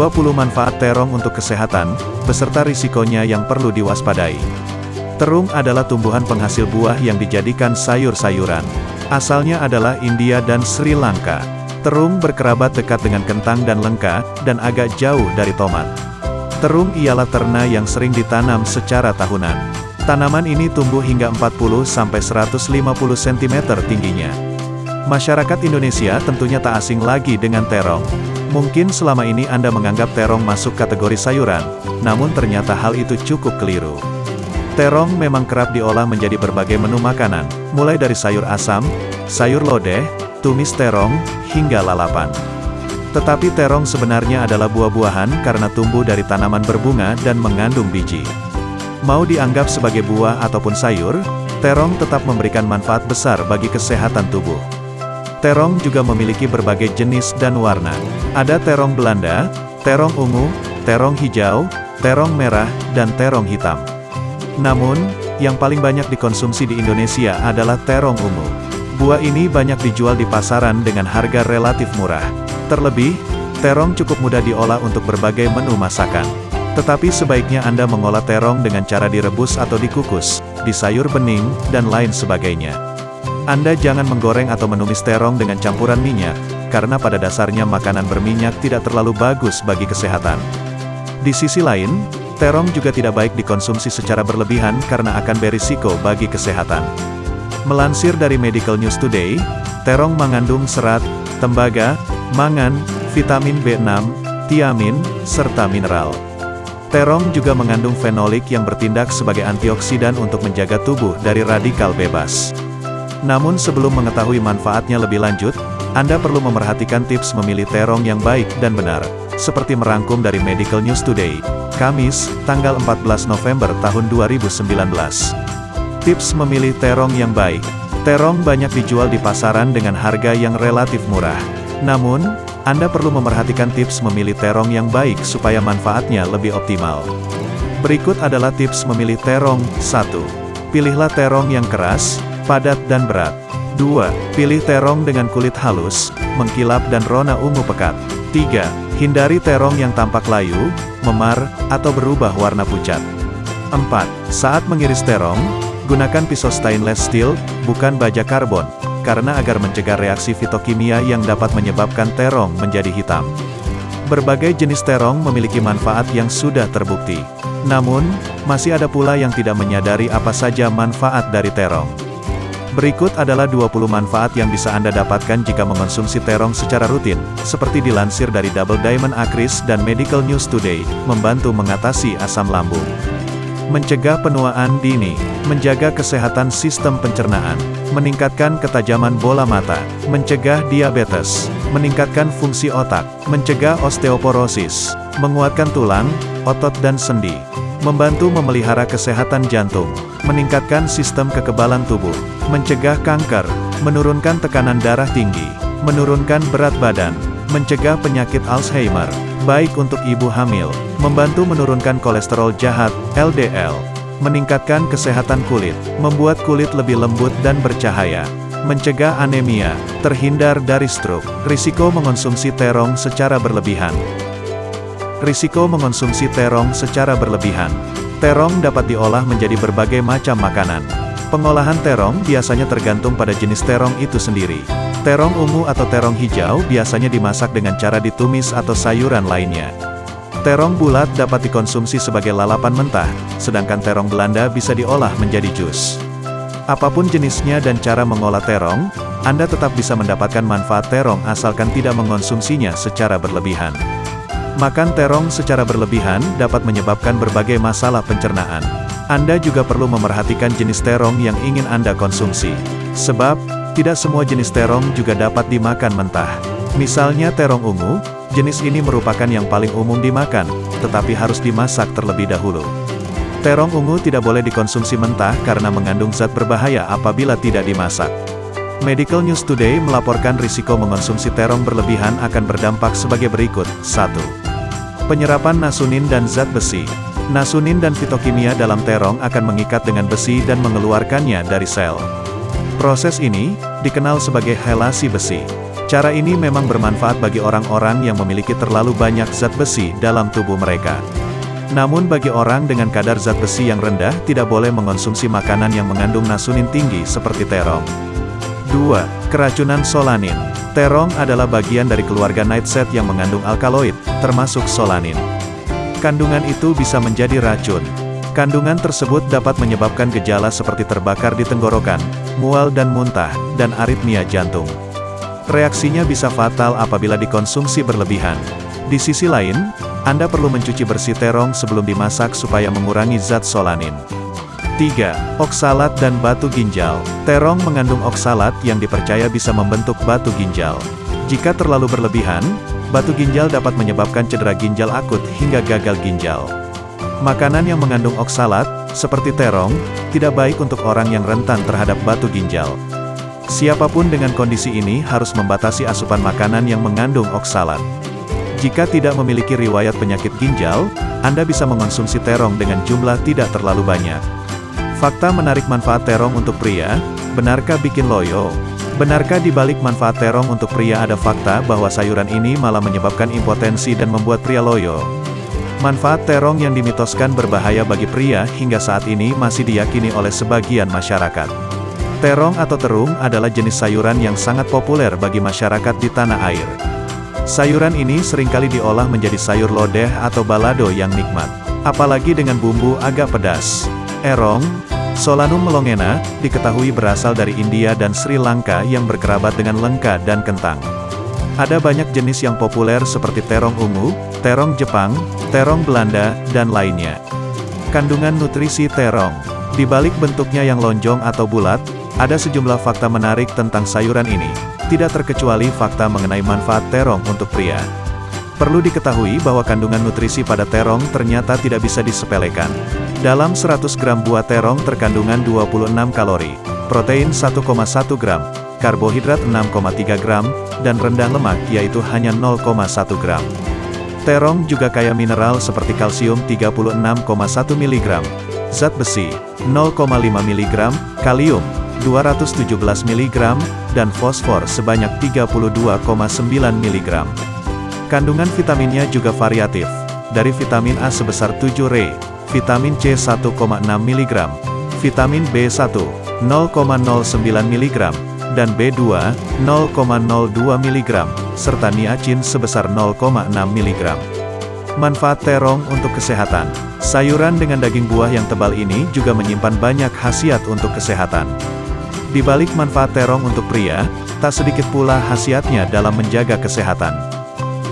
20 manfaat terong untuk kesehatan, beserta risikonya yang perlu diwaspadai. Terung adalah tumbuhan penghasil buah yang dijadikan sayur-sayuran. Asalnya adalah India dan Sri Lanka. Terung berkerabat dekat dengan kentang dan lengka, dan agak jauh dari tomat. Terung ialah terna yang sering ditanam secara tahunan. Tanaman ini tumbuh hingga 40-150 cm tingginya. Masyarakat Indonesia tentunya tak asing lagi dengan terong. Mungkin selama ini Anda menganggap terong masuk kategori sayuran, namun ternyata hal itu cukup keliru. Terong memang kerap diolah menjadi berbagai menu makanan, mulai dari sayur asam, sayur lodeh, tumis terong, hingga lalapan. Tetapi terong sebenarnya adalah buah-buahan karena tumbuh dari tanaman berbunga dan mengandung biji. Mau dianggap sebagai buah ataupun sayur, terong tetap memberikan manfaat besar bagi kesehatan tubuh. Terong juga memiliki berbagai jenis dan warna. Ada terong Belanda, terong ungu, terong hijau, terong merah, dan terong hitam. Namun, yang paling banyak dikonsumsi di Indonesia adalah terong ungu. Buah ini banyak dijual di pasaran dengan harga relatif murah. Terlebih, terong cukup mudah diolah untuk berbagai menu masakan. Tetapi sebaiknya Anda mengolah terong dengan cara direbus atau dikukus, di sayur bening, dan lain sebagainya. Anda jangan menggoreng atau menumis terong dengan campuran minyak, karena pada dasarnya makanan berminyak tidak terlalu bagus bagi kesehatan. Di sisi lain, terong juga tidak baik dikonsumsi secara berlebihan karena akan berisiko bagi kesehatan. Melansir dari Medical News Today, terong mengandung serat, tembaga, mangan, vitamin B6, tiamin, serta mineral. Terong juga mengandung fenolik yang bertindak sebagai antioksidan untuk menjaga tubuh dari radikal bebas. Namun sebelum mengetahui manfaatnya lebih lanjut, Anda perlu memerhatikan tips memilih terong yang baik dan benar, seperti merangkum dari Medical News Today, Kamis, tanggal 14 November tahun 2019. Tips memilih terong yang baik. Terong banyak dijual di pasaran dengan harga yang relatif murah. Namun, Anda perlu memerhatikan tips memilih terong yang baik supaya manfaatnya lebih optimal. Berikut adalah tips memilih terong. 1. Pilihlah terong yang keras, padat dan berat. 2. Pilih terong dengan kulit halus, mengkilap dan rona ungu pekat. 3. Hindari terong yang tampak layu, memar, atau berubah warna pucat. 4. Saat mengiris terong, Gunakan pisau stainless steel, bukan baja karbon, karena agar mencegah reaksi fitokimia yang dapat menyebabkan terong menjadi hitam. Berbagai jenis terong memiliki manfaat yang sudah terbukti. Namun, masih ada pula yang tidak menyadari apa saja manfaat dari terong. Berikut adalah 20 manfaat yang bisa Anda dapatkan jika mengonsumsi terong secara rutin, seperti dilansir dari Double Diamond Akris dan Medical News Today, membantu mengatasi asam lambung. Mencegah penuaan dini, menjaga kesehatan sistem pencernaan, meningkatkan ketajaman bola mata, mencegah diabetes, meningkatkan fungsi otak, mencegah osteoporosis, menguatkan tulang, otot dan sendi, membantu memelihara kesehatan jantung, meningkatkan sistem kekebalan tubuh, mencegah kanker, menurunkan tekanan darah tinggi, menurunkan berat badan, mencegah penyakit Alzheimer, baik untuk ibu hamil, membantu menurunkan kolesterol jahat, LDL, meningkatkan kesehatan kulit, membuat kulit lebih lembut dan bercahaya, mencegah anemia, terhindar dari stroke, risiko mengonsumsi terong secara berlebihan. Risiko mengonsumsi terong secara berlebihan. Terong dapat diolah menjadi berbagai macam makanan. Pengolahan terong biasanya tergantung pada jenis terong itu sendiri. Terong ungu atau terong hijau biasanya dimasak dengan cara ditumis atau sayuran lainnya. Terong bulat dapat dikonsumsi sebagai lalapan mentah, sedangkan terong Belanda bisa diolah menjadi jus. Apa pun jenisnya dan cara mengolah terong, Anda tetap bisa mendapatkan manfaat terong asalkan tidak mengonsumsinya secara berlebihan. Makan terong secara berlebihan dapat menyebabkan berbagai masalah pencernaan. Anda juga perlu memerhatikan jenis terong yang ingin Anda konsumsi. Sebab, tidak semua jenis terong juga dapat dimakan mentah. Misalnya terong ungu, jenis ini merupakan yang paling umum dimakan, tetapi harus dimasak terlebih dahulu. Terong ungu tidak boleh dikonsumsi mentah karena mengandung zat berbahaya apabila tidak dimasak. Medical News Today melaporkan risiko mengonsumsi terong berlebihan akan berdampak sebagai berikut. 1. Penyerapan nasunin dan zat besi. Nasunin dan fitokimia dalam terong akan mengikat dengan besi dan mengeluarkannya dari sel. Proses ini, dikenal sebagai helasi besi. Cara ini memang bermanfaat bagi orang-orang yang memiliki terlalu banyak zat besi dalam tubuh mereka. Namun bagi orang dengan kadar zat besi yang rendah tidak boleh mengonsumsi makanan yang mengandung nasunin tinggi seperti terong. 2. Keracunan solanin. Terong adalah bagian dari keluarga nightshade yang mengandung alkaloid, termasuk solanin. Kandungan itu bisa menjadi racun. Kandungan tersebut dapat menyebabkan gejala seperti terbakar di tenggorokan, mual dan muntah, dan aritmia jantung. Reaksinya bisa fatal apabila dikonsumsi berlebihan. Di sisi lain, Anda perlu mencuci bersih terong sebelum dimasak supaya mengurangi zat solanin. 3. Oksalat dan batu ginjal. Terong mengandung oksalat yang dipercaya bisa membentuk batu ginjal. Jika terlalu berlebihan, batu ginjal dapat menyebabkan cedera ginjal akut hingga gagal ginjal. Makanan yang mengandung oksalat, seperti terong, tidak baik untuk orang yang rentan terhadap batu ginjal. Siapa pun dengan kondisi ini harus membatasi asupan makanan yang mengandung oksalat. Jika tidak memiliki riwayat penyakit ginjal, Anda bisa mengonsumsi terong dengan jumlah tidak terlalu banyak. Fakta menarik manfaat terong untuk pria, benarkah bikin loyo? Benarkah di balik manfaat terong untuk pria ada fakta bahwa sayuran ini malah menyebabkan impotensi dan membuat pria loyo? Manfaat terong yang dimitoskan berbahaya bagi pria hingga saat ini masih diyakini oleh sebagian masyarakat. Terong atau terung adalah jenis sayuran yang sangat populer bagi masyarakat di tanah air. Sayuran ini sering kali diolah menjadi sayur lodeh atau balado yang nikmat. Apalagi dengan bumbu agak pedas. Erong, Solanum melongena, diketahui berasal dari India dan Sri Lanka yang berkerabat dengan lengka dan kentang. Ada banyak jenis yang populer seperti terong ungu, terong Jepang, terong Belanda, dan lainnya. Kandungan nutrisi terong. Di balik bentuknya yang lonjong atau bulat, ada sejumlah fakta menarik tentang sayuran ini, tidak terkecuali fakta mengenai manfaat terong untuk pria. Perlu diketahui bahwa kandungan nutrisi pada terong ternyata tidak bisa disepelekan. Dalam 100 gram buah terong terkandungan 26 kalori, protein 1,1 gram, karbohidrat 6,3 gram, dan rendah lemak yaitu hanya 0,1 gram. Terong juga kaya mineral seperti kalsium 36,1 mg, zat besi 0,5 mg, kalium 217 mg, dan fosfor sebanyak 32,9 mg. Kandungan vitaminnya juga variatif, dari vitamin A sebesar 7 Re, vitamin C 1,6 mg, vitamin B1 0,09 mg, dan B2, 0,02 mg, serta niacin sebesar 0,6 mg. Manfaat terong untuk kesehatan. Sayuran dengan daging buah yang tebal ini juga menyimpan banyak khasiat untuk kesehatan. Di balik manfaat terong untuk pria, tak sedikit pula khasiatnya dalam menjaga kesehatan.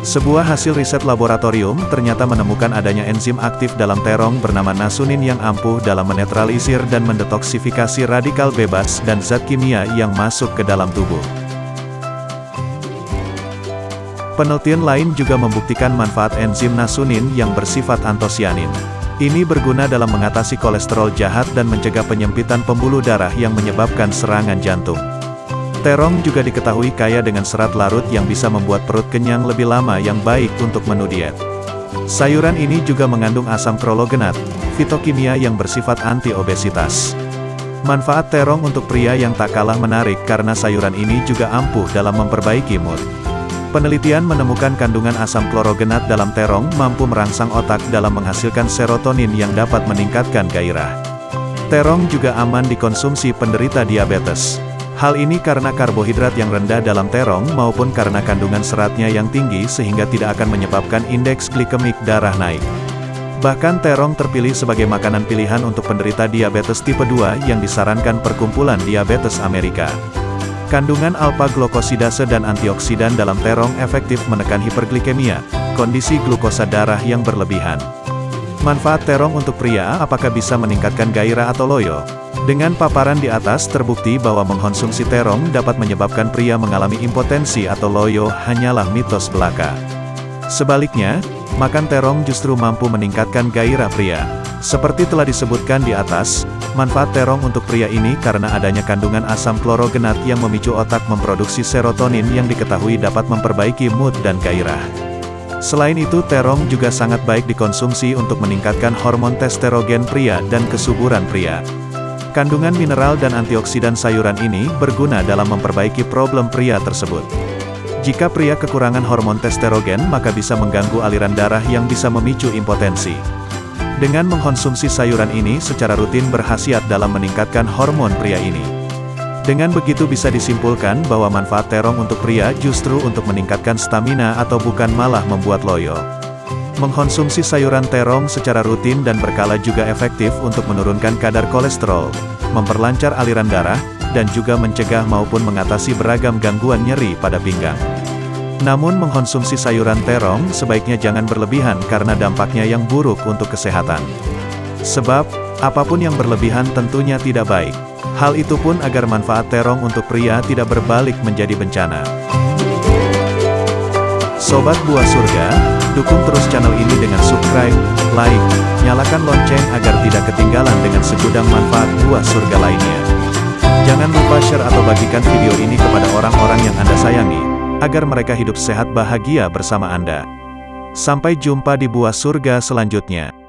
Sebuah hasil riset laboratorium ternyata menemukan adanya enzim aktif dalam terong bernama nasunin yang ampuh dalam menetralisir dan mendetoksifikasi radikal bebas dan zat kimia yang masuk ke dalam tubuh. Penelitian lain juga membuktikan manfaat enzim nasunin yang bersifat antosianin. Ini berguna dalam mengatasi kolesterol jahat dan mencegah penyempitan pembuluh darah yang menyebabkan serangan jantung. Terong juga diketahui kaya dengan serat larut yang bisa membuat perut kenyang lebih lama yang baik untuk menu diet. Sayuran ini juga mengandung asam prologenat, fitokimia yang bersifat anti-obesitas. Manfaat terong untuk pria yang tak kalah menarik karena sayuran ini juga ampuh dalam memperbaiki mood. Penelitian menemukan kandungan asam klorogenat dalam terong mampu merangsang otak dalam menghasilkan serotonin yang dapat meningkatkan gairah. Terong juga aman dikonsumsi penderita diabetes. Hal ini karena karbohidrat yang rendah dalam terong maupun karena kandungan seratnya yang tinggi sehingga tidak akan menyebabkan indeks glikemik darah naik. Bahkan terong terpilih sebagai makanan pilihan untuk penderita diabetes tipe 2 yang disarankan Perkumpulan Diabetes Amerika. Kandungan alpha-glukosidase dan antioksidan dalam terong efektif menekan hiperglikemia, kondisi glukosa darah yang berlebihan. Manfaat terong untuk pria apakah bisa meningkatkan gairah atau loyo? Dengan paparan di atas terbukti bahwa mengkonsumsi terong dapat menyebabkan pria mengalami impotensi atau loyo hanyalah mitos belaka. Sebaliknya, makan terong justru mampu meningkatkan gairah pria. Seperti telah disebutkan di atas, manfaat terong untuk pria ini karena adanya kandungan asam klorogenat yang memicu otak memproduksi serotonin yang diketahui dapat memperbaiki mood dan gairah. Selain itu terong juga sangat baik dikonsumsi untuk meningkatkan hormon testosteron pria dan kesuburan pria. Kandungan mineral dan antioksidan sayuran ini berguna dalam memperbaiki problem pria tersebut. Jika pria kekurangan hormon testosteron maka bisa mengganggu aliran darah yang bisa memicu impotensi. Dengan mengkonsumsi sayuran ini secara rutin berhasiat dalam meningkatkan hormon pria ini. Dengan begitu bisa disimpulkan bahwa manfaat terong untuk pria justru untuk meningkatkan stamina atau bukan malah membuat loyo. Mengkonsumsi sayuran terong secara rutin dan berkala juga efektif untuk menurunkan kadar kolesterol, memperlancar aliran darah, dan juga mencegah maupun mengatasi beragam gangguan nyeri pada pinggang. Namun mengkonsumsi sayuran terong sebaiknya jangan berlebihan karena dampaknya yang buruk untuk kesehatan. Sebab, apa pun yang berlebihan tentunya tidak baik. Hal itu pun agar manfaat terong untuk pria tidak berbalik menjadi bencana. Sobat Buah Surga, Dukung terus channel ini dengan subscribe, like, nyalakan lonceng agar tidak ketinggalan dengan segudang manfaat buah surga lainnya. Jangan lupa share atau bagikan video ini kepada orang-orang yang Anda sayangi, agar mereka hidup sehat bahagia bersama Anda. Sampai jumpa di buah surga selanjutnya.